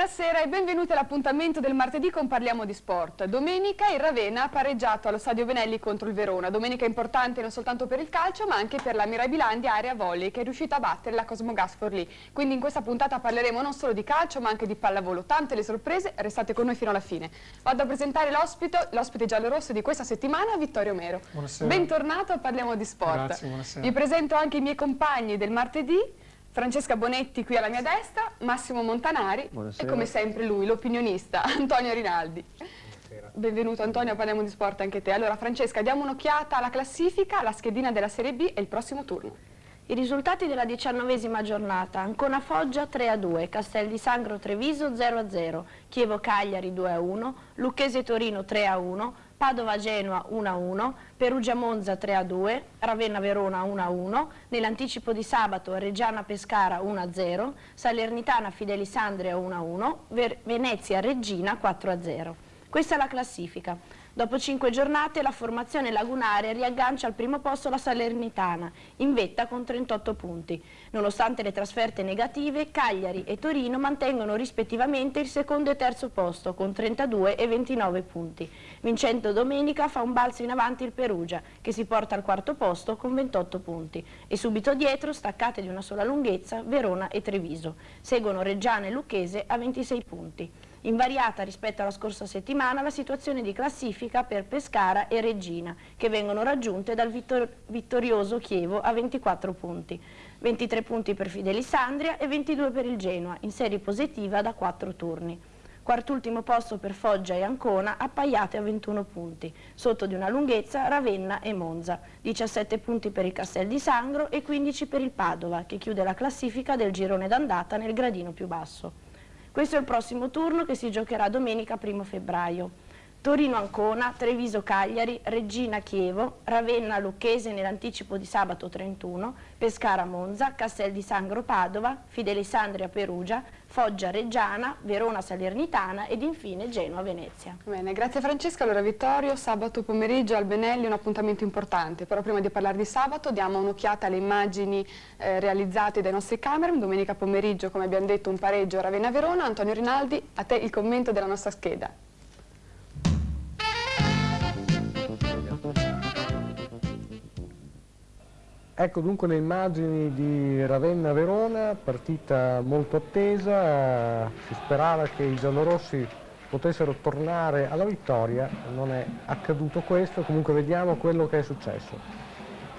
Buonasera e benvenuti all'appuntamento del martedì con Parliamo di Sport. Domenica il Ravenna ha pareggiato allo Stadio Venelli contro il Verona. Domenica importante non soltanto per il calcio ma anche per la Mirabilandia Area Volley che è riuscita a battere la Cosmogas Forlì. Quindi in questa puntata parleremo non solo di calcio ma anche di pallavolo. Tante le sorprese, restate con noi fino alla fine. Vado a presentare l'ospite, l'ospite giallorosso di questa settimana, Vittorio Mero. Buonasera. Bentornato a Parliamo di Sport. Grazie, buonasera. Vi presento anche i miei compagni del martedì. Francesca Bonetti qui alla mia destra, Massimo Montanari Buonasera. e come sempre lui, l'opinionista, Antonio Rinaldi. Benvenuto Antonio, parliamo di sport anche te. Allora Francesca, diamo un'occhiata alla classifica, la schedina della Serie B e il prossimo turno. I risultati della diciannovesima giornata, Ancona Foggia 3-2, Castel di Sangro Treviso 0-0, Chievo Cagliari 2-1, Lucchese Torino 3-1, Padova Genoa 1-1, Perugia Monza 3-2, Ravenna Verona 1-1, nell'anticipo di sabato Reggiana Pescara 1-0, Salernitana Fidelisandria 1-1, Ver Venezia Regina 4-0. Questa è la classifica. Dopo cinque giornate la formazione lagunare riaggancia al primo posto la Salernitana, in vetta con 38 punti. Nonostante le trasferte negative, Cagliari e Torino mantengono rispettivamente il secondo e terzo posto con 32 e 29 punti. Vincendo domenica fa un balzo in avanti il Perugia, che si porta al quarto posto con 28 punti. E subito dietro, staccate di una sola lunghezza, Verona e Treviso. Seguono Reggiana e Lucchese a 26 punti. Invariata rispetto alla scorsa settimana la situazione di classifica per Pescara e Regina, che vengono raggiunte dal vittor vittorioso Chievo a 24 punti. 23 punti per Fidelisandria e 22 per il Genoa, in serie positiva da 4 turni. Quartultimo posto per Foggia e Ancona, appaiate a 21 punti. Sotto di una lunghezza Ravenna e Monza. 17 punti per il Castel di Sangro e 15 per il Padova, che chiude la classifica del girone d'andata nel gradino più basso. Questo è il prossimo turno che si giocherà domenica 1 febbraio. Torino-Ancona, Treviso-Cagliari, Regina-Chievo, Ravenna-Lucchese nell'anticipo di sabato 31, Pescara-Monza, Castel di Sangro-Padova, Fidelisandria-Perugia, Foggia-Reggiana, Verona-Salernitana ed infine Genoa-Venezia. Bene, grazie Francesca. Allora Vittorio, sabato pomeriggio al Benelli un appuntamento importante, però prima di parlare di sabato diamo un'occhiata alle immagini eh, realizzate dai nostri cameraman. Domenica pomeriggio, come abbiamo detto, un pareggio Ravenna-Verona. Antonio Rinaldi, a te il commento della nostra scheda. Ecco dunque le immagini di Ravenna-Verona, partita molto attesa, si sperava che i giallorossi potessero tornare alla vittoria, non è accaduto questo, comunque vediamo quello che è successo.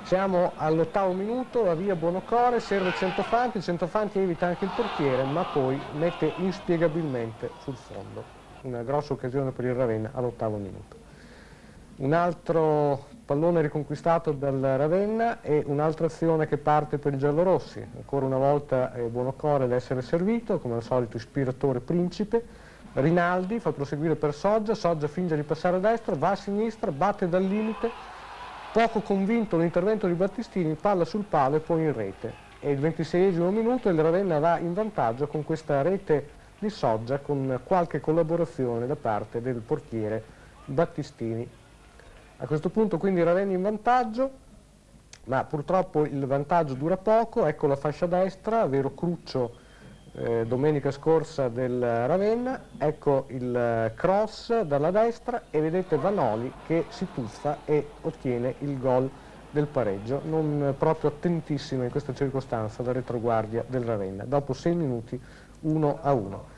Siamo all'ottavo minuto, la via Buonocore, serve Centofanti, Centofanti evita anche il portiere, ma poi mette inspiegabilmente sul fondo. Una grossa occasione per il Ravenna all'ottavo minuto. Un altro pallone riconquistato dal Ravenna e un'altra azione che parte per i giallorossi. Ancora una volta è Buonocore ad essere servito, come al solito ispiratore principe. Rinaldi fa proseguire per Soggia, Soggia finge di passare a destra, va a sinistra, batte dal limite. Poco convinto l'intervento di Battistini, palla sul palo e poi in rete. È il 26 minuto e il Ravenna va in vantaggio con questa rete di Soggia con qualche collaborazione da parte del portiere Battistini a questo punto quindi Ravenna in vantaggio, ma purtroppo il vantaggio dura poco, ecco la fascia destra, vero cruccio eh, domenica scorsa del Ravenna, ecco il cross dalla destra e vedete Vanoli che si tuffa e ottiene il gol del pareggio, non proprio attentissimo in questa circostanza la retroguardia del Ravenna, dopo 6 minuti 1 a 1.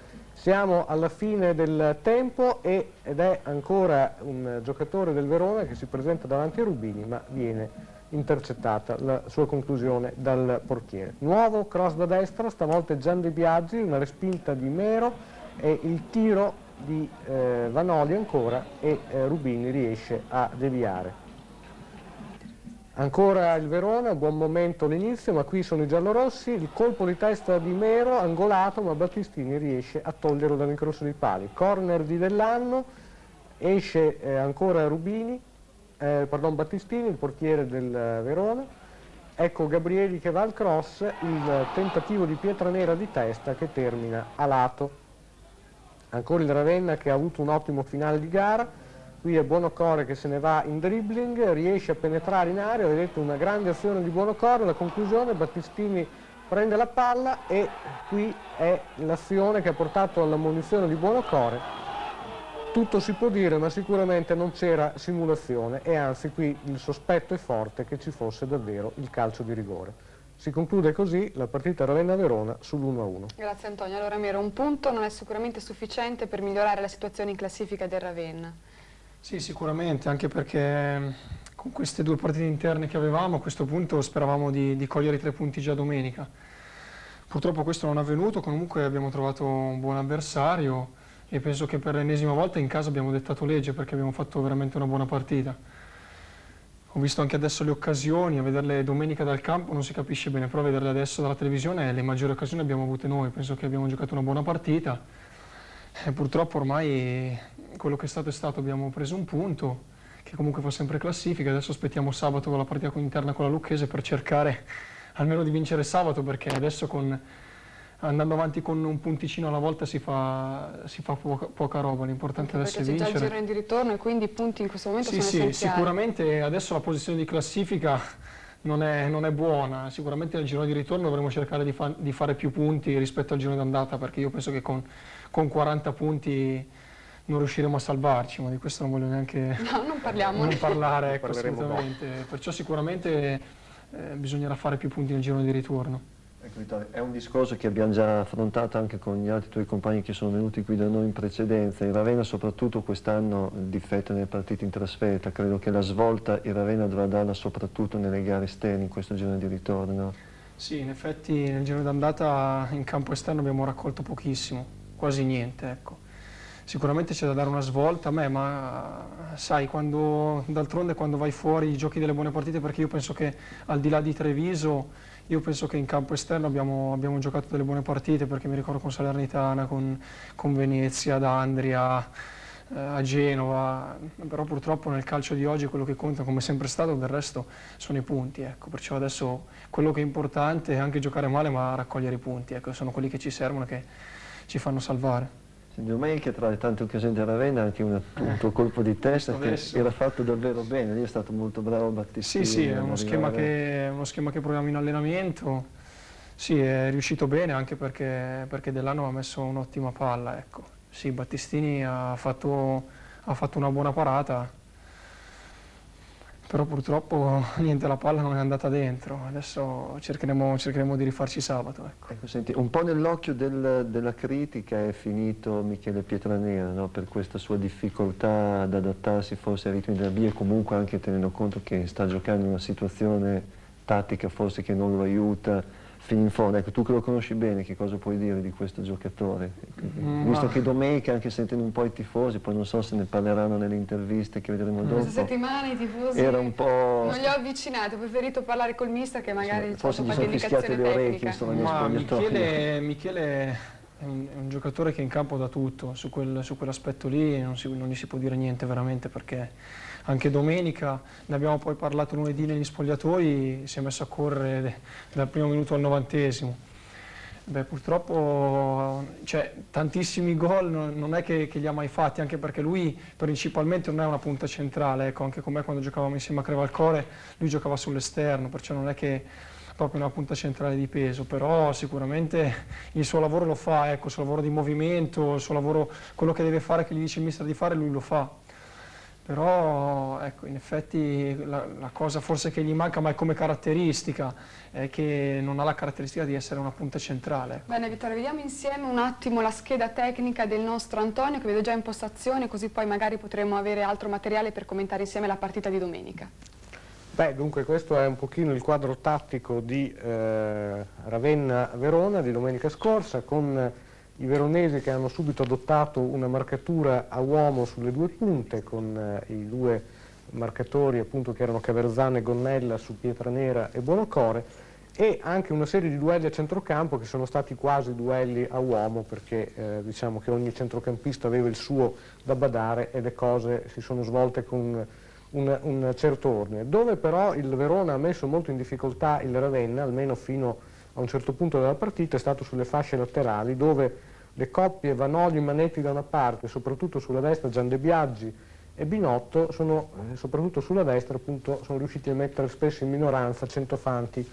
Siamo alla fine del tempo ed è ancora un giocatore del Verona che si presenta davanti a Rubini ma viene intercettata la sua conclusione dal portiere. Nuovo cross da destra, stavolta Gian De Biaggi, una respinta di Mero e il tiro di eh, Vanoli ancora e eh, Rubini riesce a deviare. Ancora il Verona, buon momento l'inizio, ma qui sono i giallorossi, il colpo di testa di Mero, angolato, ma Battistini riesce a toglierlo dall'incrocio dei pali. Corner di Dell'Anno, esce eh, ancora Rubini, eh, pardon, Battistini, il portiere del Verona. Ecco Gabrieli che va al cross, il tentativo di Pietranera di testa che termina a lato. Ancora il Ravenna che ha avuto un ottimo finale di gara, qui è Buonocore che se ne va in dribbling, riesce a penetrare in area, vedete una grande azione di Buonocore, la conclusione Battistini prende la palla e qui è l'azione che ha portato alla munizione di Buonocore. Tutto si può dire, ma sicuramente non c'era simulazione e anzi qui il sospetto è forte che ci fosse davvero il calcio di rigore. Si conclude così la partita Ravenna-Verona sull'1-1. Grazie Antonio. Allora Mero, un punto non è sicuramente sufficiente per migliorare la situazione in classifica del Ravenna. Sì, sicuramente, anche perché con queste due partite interne che avevamo a questo punto speravamo di, di cogliere i tre punti già domenica. Purtroppo questo non è avvenuto, comunque abbiamo trovato un buon avversario e penso che per l'ennesima volta in casa abbiamo dettato legge perché abbiamo fatto veramente una buona partita. Ho visto anche adesso le occasioni, a vederle domenica dal campo non si capisce bene, però a vederle adesso dalla televisione le maggiori occasioni le abbiamo avute noi, penso che abbiamo giocato una buona partita e purtroppo ormai quello che è stato è stato, abbiamo preso un punto che comunque fa sempre classifica, adesso aspettiamo sabato con la partita interna con la Lucchese per cercare almeno di vincere sabato perché adesso con andando avanti con un punticino alla volta si fa, si fa poca, poca, roba, l'importante adesso è vincere. Perché c'è già il giro di ritorno e quindi i punti in questo momento sì, sono sì, essenziali. sicuramente adesso la posizione di classifica non è, non è, buona, sicuramente nel giro di ritorno dovremo cercare di, fa, di, fare più punti rispetto al giro d'andata perché io penso che con, con 40 punti non riusciremo a salvarci, ma di questo non voglio neanche no, non parliamo. non parlare, ecco, assolutamente. Perciò sicuramente eh, bisognerà fare più punti nel giro di ritorno. Ecco Vittorio, è un discorso che abbiamo già affrontato anche con gli altri tuoi compagni che sono venuti qui da noi in precedenza. Il Ravenna soprattutto quest'anno difetta nelle partite in trasferta, credo che la svolta il Ravenna dovrà darla soprattutto nelle gare esterne in questo giro di ritorno. Sì, in effetti nel giro d'andata in campo esterno abbiamo raccolto pochissimo, quasi niente. Ecco. Sicuramente c'è da dare una svolta a me, ma sai, d'altronde quando vai fuori giochi delle buone partite, perché io penso che al di là di Treviso io penso che in campo esterno abbiamo, abbiamo giocato delle buone partite perché mi ricordo con Salernitana, con, con Venezia, ad Andria, eh, a Genova, però purtroppo nel calcio di oggi quello che conta come sempre stato del resto sono i punti, ecco. perciò adesso quello che è importante è anche giocare male ma raccogliere i punti, ecco. sono quelli che ci servono, che ci fanno salvare. Domenica tra le tante occasioni della Ravenna anche una, un tuo colpo di testa che era fatto davvero bene, lì è stato molto bravo Battistini. Sì, sì, è uno schema, che, uno schema, che, proviamo in allenamento, sì, è riuscito bene anche perché, perché Dell'Anno ha messo un'ottima palla, ecco. Sì, Battistini ha fatto, ha fatto una buona parata, però purtroppo niente, la palla non è andata dentro, adesso cercheremo, cercheremo di rifarci sabato. Ecco. Ecco, senti, un po' nell'occhio del, della critica è finito Michele Pietranera no? per questa sua difficoltà ad adattarsi forse ai ritmi della via e comunque anche tenendo conto che sta giocando in una situazione tattica forse che non lo aiuta fino in fondo. Ecco, tu che lo conosci bene, che cosa puoi dire di questo giocatore? Mm, Visto che domenica, anche sentendo un po' i tifosi, poi non so se ne parleranno nelle interviste che vedremo dopo. Questa settimana i tifosi era un po'... non li ho avvicinati, ho preferito parlare col mister che magari sì, forse gli sono fischiate le orecchie, insomma, Ma Michele, Michele è un, è un, giocatore che in campo dà tutto, su, quel, su quell'aspetto lì non, si, non gli si può dire niente veramente perché anche domenica, ne abbiamo poi parlato lunedì negli spogliatoi, si è messo a correre dal primo minuto al novantesimo. Beh, purtroppo cioè, tantissimi gol non, è che, che, li ha mai fatti, anche perché lui principalmente non è una punta centrale, ecco, anche con me quando giocavamo insieme a Crevalcore lui giocava sull'esterno, perciò non è che proprio una punta centrale di peso, però sicuramente il suo lavoro lo fa, ecco, il suo lavoro di movimento, il suo lavoro, quello che deve fare, che gli dice il mister di fare, lui lo fa però ecco, in effetti la, la, cosa forse che gli manca, ma è come caratteristica, è che non ha la caratteristica di essere una punta centrale. Bene Vittorio, vediamo insieme un attimo la scheda tecnica del nostro Antonio che vedo già in postazione, così poi magari potremo avere altro materiale per commentare insieme la partita di domenica. Beh, dunque questo è un pochino il quadro tattico di eh, Ravenna-Verona di domenica scorsa, con i veronesi che hanno subito adottato una marcatura a uomo sulle due punte con eh, i due marcatori appunto che erano Caverzana e Gonnella su Pietranera e Buonocore e anche una serie di duelli a centrocampo che sono stati quasi duelli a uomo perché eh, diciamo che ogni centrocampista aveva il suo da badare e le cose si sono svolte con un, un certo ordine. Dove però il Verona ha messo molto in difficoltà il Ravenna, almeno fino a un certo punto della partita è stato sulle fasce laterali dove le coppie Vanoli e Manetti da una parte, soprattutto sulla destra Gian De Biaggi e Binotto, sono, eh, soprattutto sulla destra appunto, sono riusciti a mettere spesso in minoranza Centofanti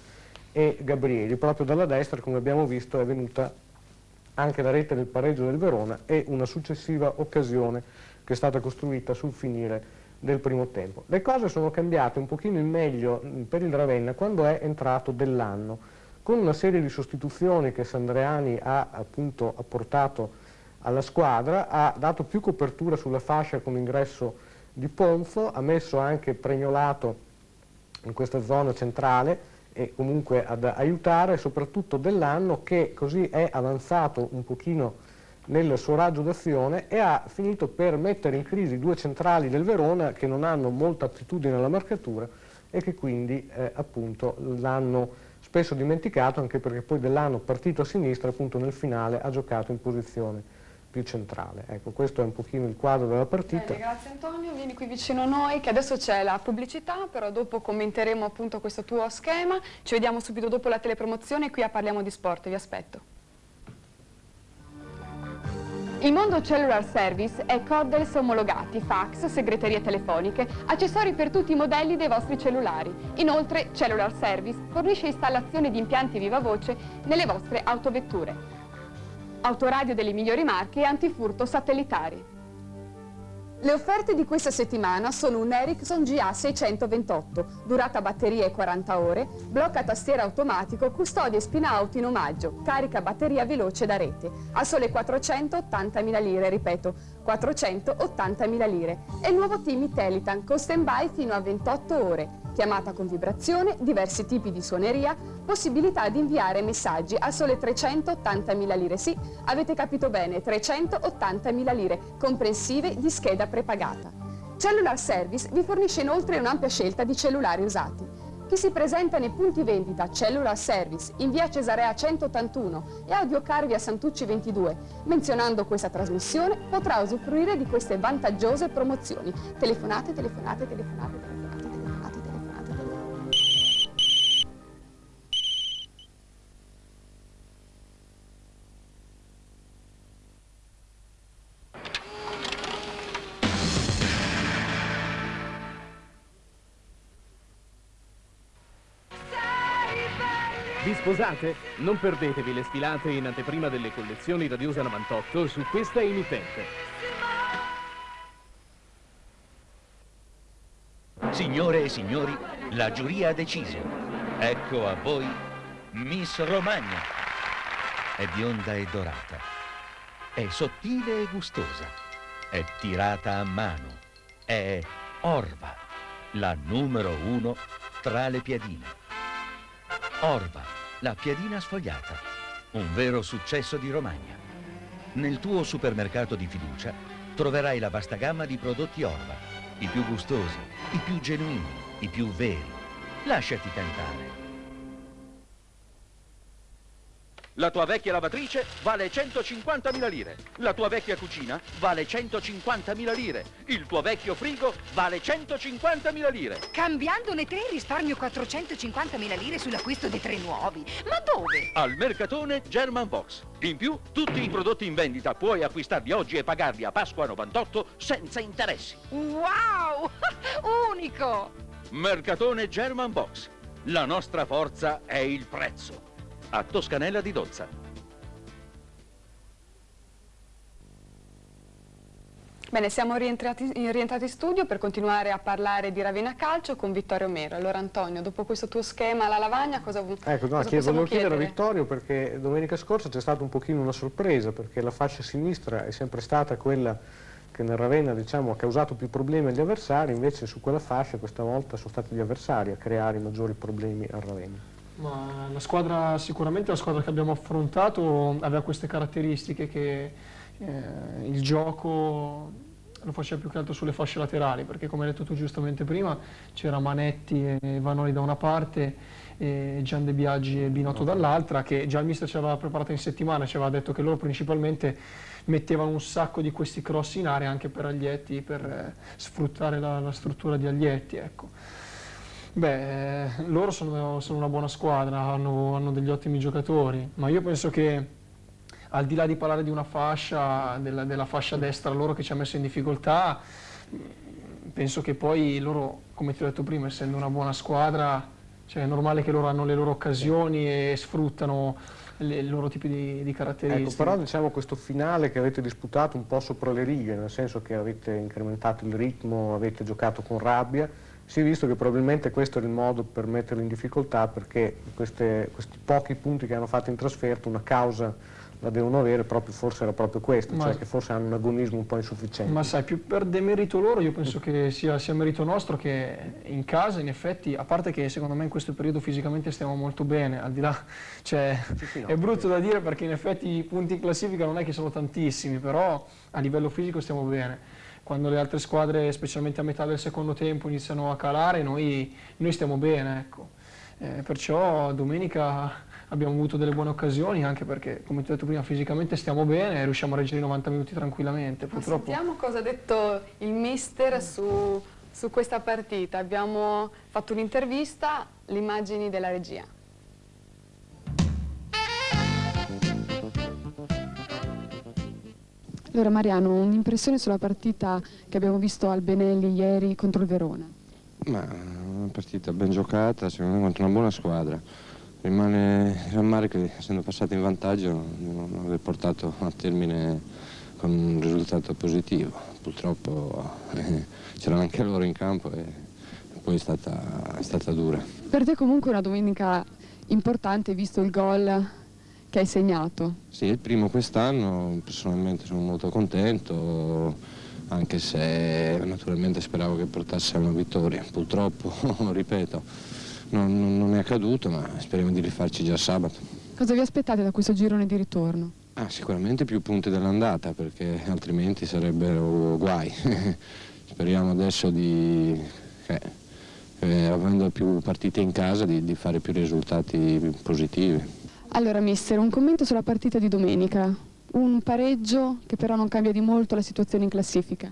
e Gabrieli. Proprio dalla destra, come abbiamo visto, è venuta anche la rete del pareggio del Verona e una successiva occasione che è stata costruita sul finire del primo tempo. Le cose sono cambiate un pochino in meglio per il Ravenna quando è entrato dell'anno, con una serie di sostituzioni che Sandreani ha appunto apportato alla squadra, ha dato più copertura sulla fascia con l'ingresso di Ponzo, ha messo anche Pregnolato in questa zona centrale e comunque ad aiutare soprattutto dell'anno che così è avanzato un pochino nel suo raggio d'azione e ha finito per mettere in crisi due centrali del Verona che non hanno molta attitudine alla marcatura e che quindi eh, appunto l'hanno spesso dimenticato anche perché poi dell'anno partito a sinistra appunto nel finale ha giocato in posizione più centrale. Ecco, questo è un pochino il quadro della partita. Bene, grazie Antonio, vieni qui vicino a noi, che adesso c'è la pubblicità, però dopo commenteremo appunto questo tuo schema. Ci vediamo subito dopo la telepromozione, qui a Parliamo di Sport, vi aspetto. Il mondo cellular service è coddels omologati, fax, segreterie telefoniche, accessori per tutti i modelli dei vostri cellulari. Inoltre Cellular Service fornisce installazione di impianti viva voce nelle vostre autovetture. Autoradio delle migliori marche e antifurto satellitari. Le offerte di questa settimana sono un Ericsson GA628, durata batteria e 40 ore, blocca tastiera automatico, custodia e spina auto in omaggio, carica batteria veloce da rete, a sole 480.000 lire, ripeto, 480.000 lire. E il nuovo Timi Telitan con stand-by fino a 28 ore, chiamata con vibrazione, diversi tipi di suoneria, possibilità di inviare messaggi a sole 380.000 lire. Sì, avete capito bene, 380.000 lire, comprensive di scheda prepagata. Cellular Service vi fornisce inoltre un'ampia scelta di cellulari usati. Chi si presenta nei punti vendita Cellular Service in via Cesarea 181 e Audiocar via Santucci 22, menzionando questa trasmissione, potrà usufruire di queste vantaggiose promozioni. Telefonate, telefonate, telefonate, telefonate. Vi sposate? Non perdetevi le sfilate in anteprima delle collezioni Radiosa 98 su questa emittente. Signore e signori, la giuria ha deciso. Ecco a voi Miss Romagna. È bionda e dorata. È sottile e gustosa. È tirata a mano. È Orva, la numero uno tra le piadine. Orva, la piadina sfogliata. Un vero successo di Romagna. Nel tuo supermercato di fiducia troverai la vasta gamma di prodotti Orva. I più gustosi, i più genuini, i più veri. Lasciati tentare. La tua vecchia lavatrice vale 150.000 lire. La tua vecchia cucina vale 150.000 lire. Il tuo vecchio frigo vale 150.000 lire. Cambiandone tre risparmio 450.000 lire sull'acquisto dei tre nuovi. Ma dove? Al Mercatone German Box. In più, tutti i prodotti in vendita puoi acquistarli oggi e pagarli a Pasqua 98 senza interessi. Wow! Unico! Mercatone German Box. La nostra forza è il prezzo a Toscanella di Dozza. Bene, siamo rientrati, rientrati, in studio per continuare a parlare di Ravenna Calcio con Vittorio Mero. Allora Antonio, dopo questo tuo schema alla lavagna, cosa, ecco, no, cosa chiedo, possiamo chiedere a Vittorio perché domenica scorsa c'è stata un pochino una sorpresa, perché la fascia sinistra è sempre stata quella che nel Ravenna diciamo, ha causato più problemi agli avversari, invece su quella fascia questa volta sono stati gli avversari a creare i maggiori problemi al Ravenna. Ma la squadra, sicuramente la squadra che abbiamo affrontato aveva queste caratteristiche che eh, il gioco lo faceva più che altro sulle fasce laterali, perché come hai detto tu giustamente prima, c'era Manetti e Vanoli da una parte e Gian De Biaggi e Binotto dall'altra, che già il mister ci aveva preparato in settimana, ci aveva detto che loro principalmente mettevano un sacco di questi cross in area anche per Aglietti, per eh, sfruttare la, la, struttura di Aglietti. Ecco. Beh, loro sono, sono, una buona squadra, hanno, hanno, degli ottimi giocatori, ma io penso che al di là di parlare di una fascia, della, della fascia destra loro che ci ha messo in difficoltà, penso che poi loro, come ti ho detto prima, essendo una buona squadra, Cioè è normale che loro hanno le loro occasioni e sfruttano le, i loro tipi di, di caratteristiche. Ecco, però diciamo questo finale che avete disputato un po' sopra le righe, nel senso che avete incrementato il ritmo, avete giocato con rabbia, si è visto che probabilmente questo era il modo per metterli in difficoltà perché queste, questi pochi punti che hanno fatto in trasferta, una causa la devono avere, proprio, forse era proprio questo, ma, cioè che forse hanno un agonismo un po' insufficiente. Ma sai, più per demerito loro io penso che sia, sia merito nostro che in casa in effetti, a parte che secondo me in questo periodo fisicamente stiamo molto bene, al di là, cioè sì, sì, no, è brutto da dire perché in effetti i punti in classifica non è che sono tantissimi, però a livello fisico stiamo bene. Quando le altre squadre, specialmente a metà del secondo tempo, iniziano a calare, noi, noi stiamo bene, ecco. Eh, perciò domenica abbiamo avuto delle buone occasioni anche perché, come ti ho detto prima, fisicamente stiamo bene e riusciamo a reggere i 90 minuti tranquillamente. Purtroppo... Sentiamo cosa ha detto il mister su, su questa partita. Abbiamo fatto un'intervista, le immagini della regia. Allora Mariano, un'impressione sulla partita che abbiamo visto al Benelli ieri contro il Verona? Ma una partita ben giocata, secondo me contro una buona squadra rimane il rammarico che essendo passato in vantaggio non aver portato a termine con un risultato positivo. Purtroppo eh, c'erano anche loro in campo e poi è stata, è stata dura. Per te comunque una domenica importante visto il gol che hai segnato. Sì, il primo quest'anno, personalmente sono molto contento, anche se naturalmente speravo che portasse a una vittoria. Purtroppo, ripeto, non, non, è accaduto, ma speriamo di rifarci già sabato. Cosa vi aspettate da questo girone di ritorno? Ah, sicuramente più punti dell'andata, perché altrimenti sarebbero guai. Speriamo adesso di, eh, eh, avendo più partite in casa, di, di fare più risultati positivi. Allora, mister, un commento sulla partita di domenica. Un pareggio che però non cambia di molto la situazione in classifica.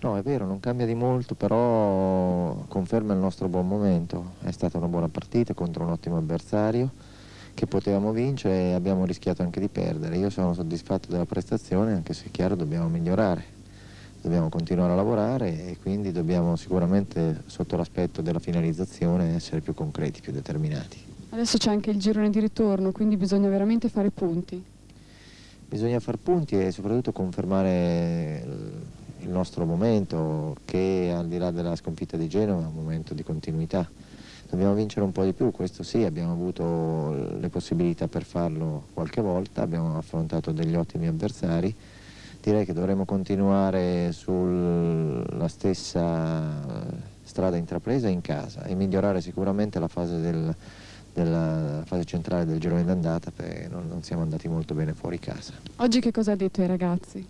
No, è vero, non cambia di molto, però conferma il nostro buon momento. È stata una buona partita contro un ottimo avversario che potevamo vincere e abbiamo rischiato anche di perdere. Io sono soddisfatto della prestazione, anche se è chiaro dobbiamo migliorare. Dobbiamo continuare a lavorare e quindi dobbiamo sicuramente, sotto l'aspetto della finalizzazione, essere più concreti, più determinati. Adesso c'è anche il girone di ritorno, quindi bisogna veramente fare punti. Bisogna fare punti e soprattutto confermare il nostro momento che al di là della sconfitta di Genova è un momento di continuità. Dobbiamo vincere un po' di più, questo sì, abbiamo avuto le possibilità per farlo qualche volta, abbiamo affrontato degli ottimi avversari, direi che dovremo continuare sulla stessa strada intrapresa in casa e migliorare sicuramente la fase, del, della fase centrale del girone d'andata perché non, non siamo andati molto bene fuori casa. Oggi che cosa ha detto ai ragazzi?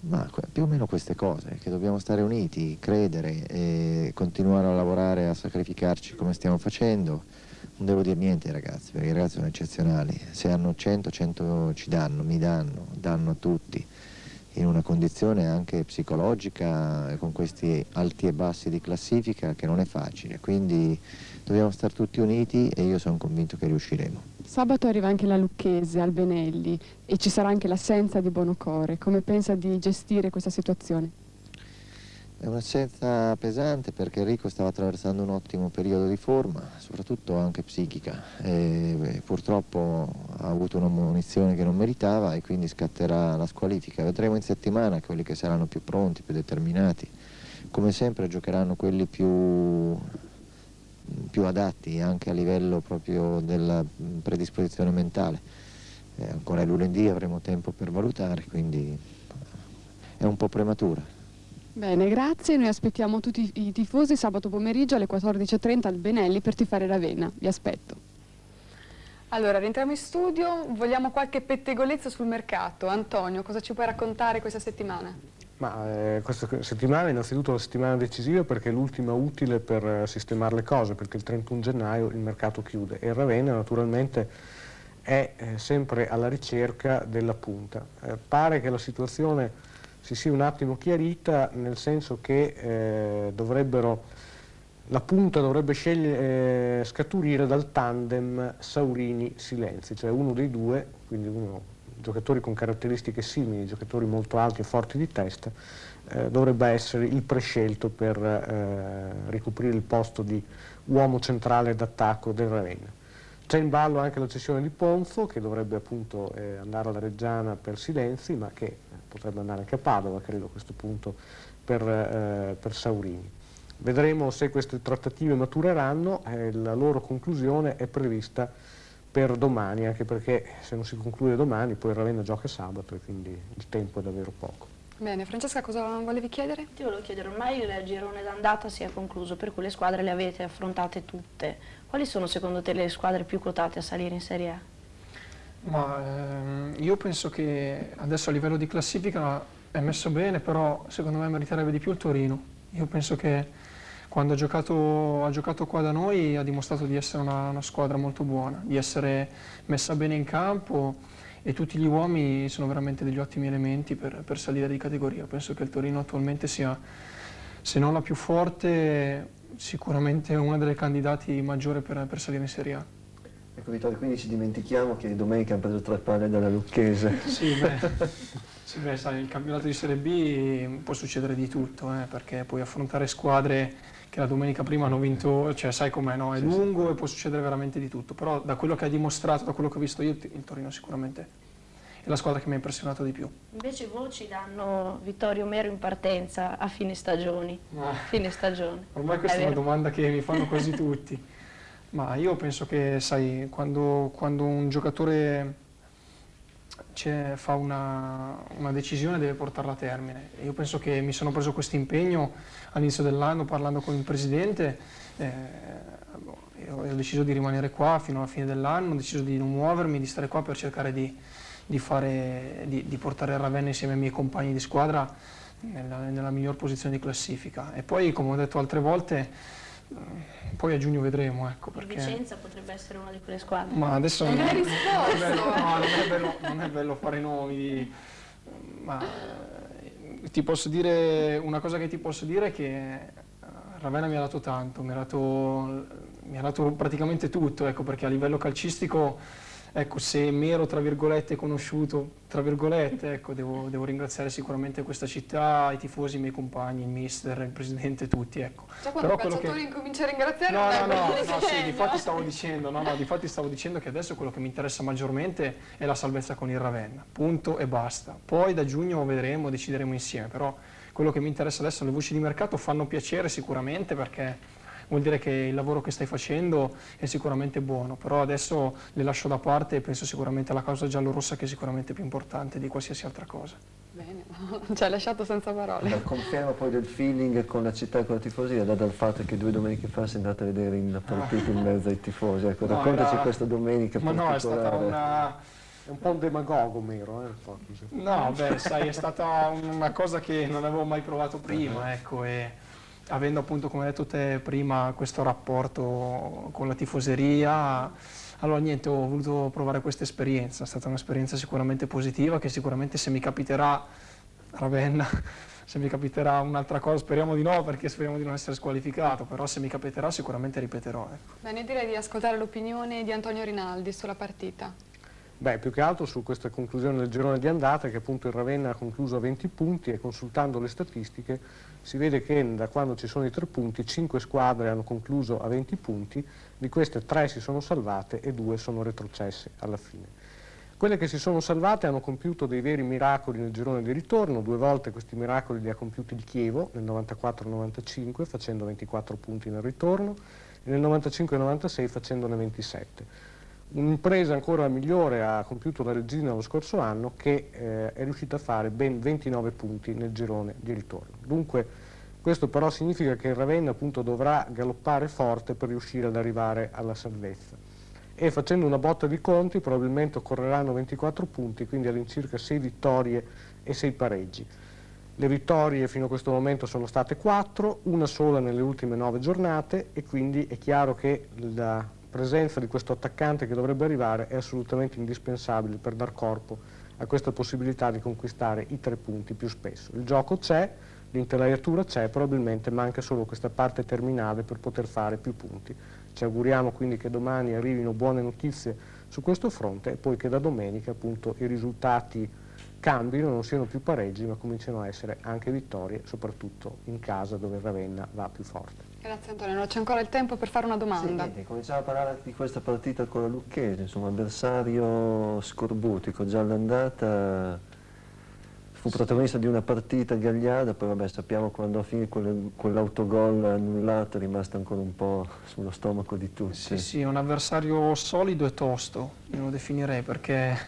Ma più o meno queste cose, che dobbiamo stare uniti, credere e continuare a lavorare, a sacrificarci come stiamo facendo. Non devo dire niente ai ragazzi, perché i ragazzi sono eccezionali. Se hanno 100, 100 ci danno, mi danno, danno a tutti, in una condizione anche psicologica, con questi alti e bassi di classifica, che non è facile. Quindi dobbiamo stare tutti uniti e io sono convinto che riusciremo. Sabato arriva anche la Lucchese al Benelli e ci sarà anche l'assenza di Bonocore. Come pensa di gestire questa situazione? È un'assenza pesante perché Enrico stava attraversando un ottimo periodo di forma, soprattutto anche psichica. E, purtroppo ha avuto una munizione che non meritava e quindi scatterà la squalifica. Vedremo in settimana quelli che saranno più pronti, più determinati. Come sempre giocheranno quelli più più adatti anche a livello proprio della predisposizione mentale. Eh, ancora lunedì avremo tempo per valutare, quindi è un po' prematura. Bene, grazie. Noi aspettiamo tutti i tifosi sabato pomeriggio alle 14.30 al Benelli per tifare Ravenna. Vi aspetto. Allora, rientriamo in studio. Vogliamo qualche pettegolezzo sul mercato. Antonio, cosa ci puoi raccontare questa settimana? Ma eh, questa settimana è innanzitutto la settimana decisiva perché è l'ultima utile per eh, sistemare le cose, perché il 31 gennaio il mercato chiude e Ravenna naturalmente è eh, sempre alla ricerca della punta. Eh, pare che la situazione si sia un attimo chiarita nel senso che eh, dovrebbero, la punta dovrebbe scaturire dal tandem Saurini-Silenzi, cioè uno dei due, quindi uno giocatori con caratteristiche simili, giocatori molto alti e forti di testa, eh, dovrebbe essere il prescelto per eh, ricoprire il posto di uomo centrale d'attacco del Ravenna. C'è in ballo anche la cessione di Ponzo che dovrebbe appunto eh, andare alla Reggiana per Silenzi ma che potrebbe andare anche a Padova credo a questo punto per, eh, per Saurini. Vedremo se queste trattative matureranno, eh, la loro conclusione è prevista per domani, anche perché se non si conclude domani poi Ravenna gioca sabato e quindi il tempo è davvero poco. Bene, Francesca cosa volevi chiedere? Ti volevo chiedere, ormai il girone d'andata si è concluso, per cui le squadre le avete affrontate tutte. Quali sono secondo te le squadre più quotate a salire in Serie A? Ma ehm, io penso che adesso a livello di classifica è messo bene, però secondo me meriterebbe di più il Torino. Io penso che quando ha giocato, ha giocato, qua da noi ha dimostrato di essere una, una, squadra molto buona, di essere messa bene in campo e tutti gli uomini sono veramente degli ottimi elementi per, per salire di categoria. Penso che il Torino attualmente sia, se non la più forte, sicuramente una delle candidati maggiori per, per salire in Serie A. Ecco Vittorio, quindi ci dimentichiamo che domenica hanno preso tre palle dalla Lucchese. Sì, beh, sì, beh sai, il campionato di Serie B può succedere di tutto, eh, perché puoi affrontare squadre che la domenica prima hanno vinto, cioè sai com'è, no? è sì, lungo sì. e può succedere veramente di tutto, però da quello che hai dimostrato, da quello che ho visto io, il Torino sicuramente è la squadra che mi ha impressionato di più. Invece voci danno Vittorio Mero in partenza a fine stagioni. Ah. Fine stagione. Ormai questa è, è una domanda che mi fanno quasi tutti. Ma io penso che, sai, quando, quando un giocatore fa una, una, decisione deve portarla a termine. Io penso che mi sono preso questo impegno all'inizio dell'anno parlando con il Presidente, eh, ho deciso di rimanere qua fino alla fine dell'anno, ho deciso di non muovermi, di stare qua per cercare di, di, fare, di, di portare Ravenna insieme ai miei compagni di squadra nella, nella miglior posizione di classifica. E poi, come ho detto altre volte, poi a giugno vedremo, ecco perché... Vicenza potrebbe essere una di quelle squadre. Ma adesso non, è, bello, no, non, è bello, non è bello fare nomi, ma eh, ti posso dire, una cosa che ti posso dire è che eh, Ravenna mi ha dato tanto, mi ha dato, mi ha dato praticamente tutto, ecco perché a livello calcistico ecco, se Mero, tra virgolette, conosciuto, tra virgolette, ecco, devo, devo, ringraziare sicuramente questa città, i tifosi, i miei compagni, il mister, il presidente, tutti, ecco. Cioè quando Però il calciatore che... incomincia a ringraziare no, no, no, no, sì, difatti stavo dicendo, no, no, difatti stavo dicendo che adesso quello che mi interessa maggiormente è la salvezza con il Ravenna, punto e basta. Poi da giugno vedremo, decideremo insieme, però quello che mi interessa adesso, le voci di mercato fanno piacere sicuramente perché vuol dire che il lavoro che stai facendo è sicuramente buono, però adesso le lascio da parte e penso sicuramente alla causa giallorossa che è sicuramente più importante di qualsiasi altra cosa. Bene, ci hai lasciato senza parole. La conferma poi del feeling con la città e con la tifosia data dal fatto che due domeniche fa sei andata a vedere la partita in mezzo ai tifosi. Ecco, no, raccontaci era... questa domenica Ma no, è stata una... È un po' un demagogo Mero, eh? No, beh, sai, è stata una cosa che non avevo mai provato prima, ecco, e avendo appunto, come hai detto te prima, questo rapporto con la tifoseria, allora niente, ho voluto provare questa esperienza, è stata un'esperienza sicuramente positiva che sicuramente se mi capiterà Ravenna, se mi capiterà un'altra cosa, speriamo di no perché speriamo di non essere squalificato, però se mi capiterà sicuramente ripeterò. Ecco. Bene, direi di ascoltare l'opinione di Antonio Rinaldi sulla partita. Beh, più che altro su questa conclusione del girone di andata che appunto il Ravenna ha concluso a 20 punti e consultando le statistiche si vede che da quando ci sono i tre punti 5 squadre hanno concluso a 20 punti, di queste 3 si sono salvate e 2 sono retrocesse alla fine. Quelle che si sono salvate hanno compiuto dei veri miracoli nel girone di ritorno, due volte questi miracoli li ha compiuti il Chievo nel 94-95 facendo 24 punti nel ritorno e nel 95-96 facendone 27. Un'impresa ancora migliore ha compiuto la Regina lo scorso anno che eh, è riuscita a fare ben 29 punti nel girone di ritorno. Dunque questo però significa che il Ravenna appunto dovrà galoppare forte per riuscire ad arrivare alla salvezza e facendo una botta di conti probabilmente occorreranno 24 punti, quindi all'incirca 6 vittorie e 6 pareggi. Le vittorie fino a questo momento sono state 4, una sola nelle ultime 9 giornate e quindi è chiaro che la presenza di questo attaccante che dovrebbe arrivare è assolutamente indispensabile per dar corpo a questa possibilità di conquistare i tre punti più spesso. Il gioco c'è, l'intelaiatura c'è, probabilmente manca solo questa parte terminale per poter fare più punti. Ci auguriamo quindi che domani arrivino buone notizie su questo fronte e poi che da domenica appunto i risultati cambino, non siano più pareggi ma cominciano a essere anche vittorie, soprattutto in casa dove Ravenna va più forte. Grazie Antonio, non c'è ancora il tempo per fare una domanda. Sì, cominciamo a parlare di questa partita con la Lucchese, insomma avversario scorbutico, già all'andata fu protagonista di una partita gagliarda, poi vabbè sappiamo quando a fine quell'autogol annullato è rimasto ancora un po' sullo stomaco di tutti. Sì, sì, un avversario solido e tosto, io lo definirei, perché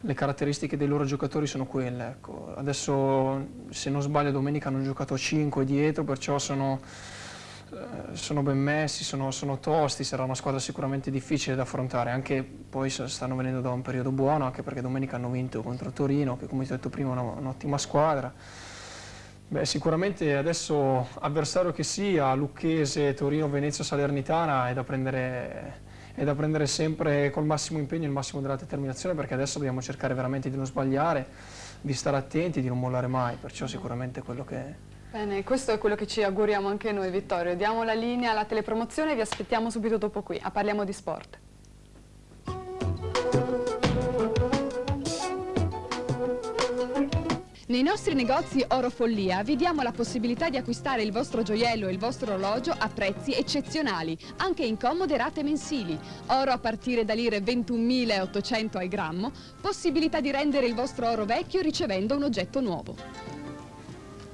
le caratteristiche dei loro giocatori sono quelle. Ecco. Adesso, se non sbaglio, domenica hanno giocato 5 dietro, perciò sono sono ben messi, sono, sono, tosti, sarà una squadra sicuramente difficile da affrontare, anche poi stanno venendo da un periodo buono, anche perché domenica hanno vinto contro Torino, che come ti ho detto prima è un'ottima squadra. Beh, sicuramente adesso avversario che sia, Lucchese, Torino, Venezia, Salernitana, è da prendere è da prendere sempre col massimo impegno e il massimo della determinazione perché adesso dobbiamo cercare veramente di non sbagliare, di stare attenti, di non mollare mai, perciò sicuramente quello che, Bene, questo è quello che ci auguriamo anche noi Vittorio. Diamo la linea alla telepromozione e vi aspettiamo subito dopo qui a Parliamo di Sport. Nei nostri negozi Oro Follia vi diamo la possibilità di acquistare il vostro gioiello e il vostro orologio a prezzi eccezionali, anche in comode rate mensili. Oro a partire da lire 21.800 al grammo, possibilità di rendere il vostro oro vecchio ricevendo un oggetto nuovo.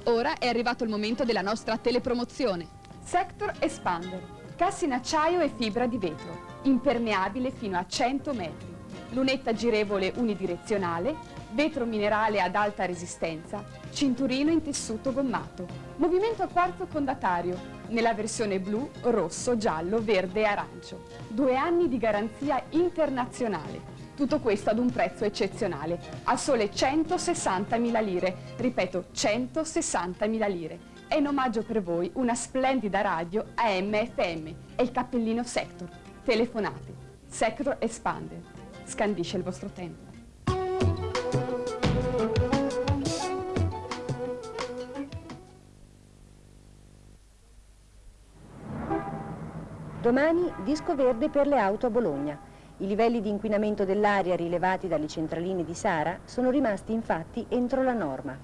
Ora è arrivato il momento della nostra telepromozione. Sector Expander, cassa in acciaio e fibra di vetro, impermeabile fino a 100 metri, lunetta girevole unidirezionale, vetro minerale ad alta resistenza, cinturino in tessuto gommato, movimento a quarzo condatario, nella versione blu, rosso, giallo, verde e arancio. Due anni di garanzia internazionale tutto questo ad un prezzo eccezionale, a sole 160.000 lire. Ripeto, 160.000 lire. È in omaggio per voi una splendida radio AM-FM e il cappellino Sector. Telefonate. Sector Expander. Scandisce il vostro tempo. Domani disco verde per le auto a Bologna. I livelli di inquinamento dell'aria rilevati dalle centraline di Sara sono rimasti infatti entro la norma.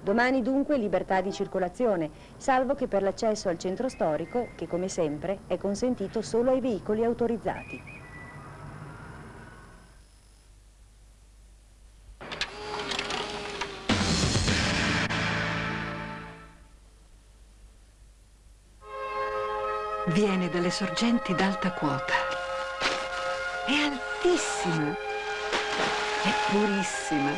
Domani dunque libertà di circolazione, salvo che per l'accesso al centro storico, che come sempre è consentito solo ai veicoli autorizzati. Viene dalle sorgenti d'alta quota è altissima. È purissima.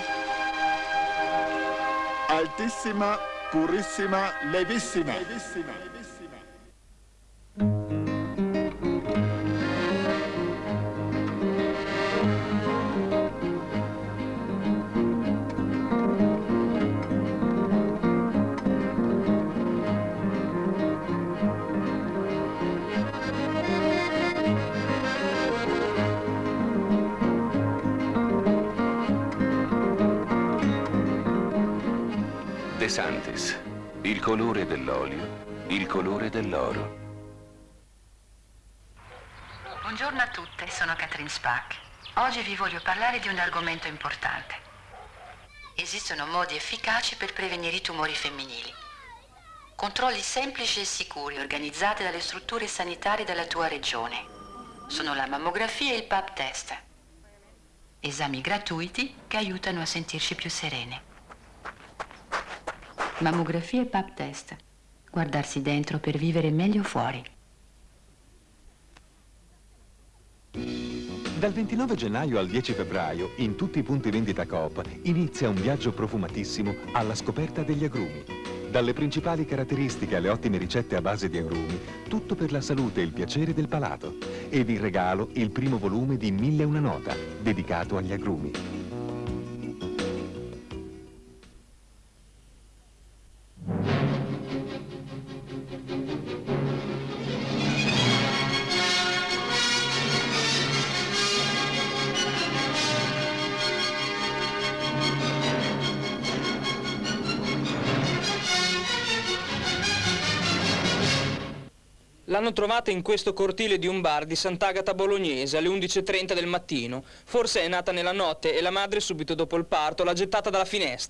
Altissima, purissima, levissima. levissima. Santis, il colore dell'olio, il colore dell'oro. Buongiorno a tutte, sono Catherine Spack. Oggi vi voglio parlare di un argomento importante. Esistono modi efficaci per prevenire i tumori femminili. Controlli semplici e sicuri organizzati dalle strutture sanitarie della tua regione. Sono la mammografia e il PAP test. Esami gratuiti che aiutano a sentirci più serene. Mammografia e pap test. Guardarsi dentro per vivere meglio fuori. Dal 29 gennaio al 10 febbraio, in tutti i punti vendita Coop, inizia un viaggio profumatissimo alla scoperta degli agrumi. Dalle principali caratteristiche alle ottime ricette a base di agrumi, tutto per la salute e il piacere del palato. Ed in regalo il primo volume di Mille una nota, dedicato agli agrumi. L'hanno trovata in questo cortile di un bar di Sant'Agata Bolognese alle 11.30 del mattino. Forse è nata nella notte e la madre subito dopo il parto l'ha gettata dalla finestra.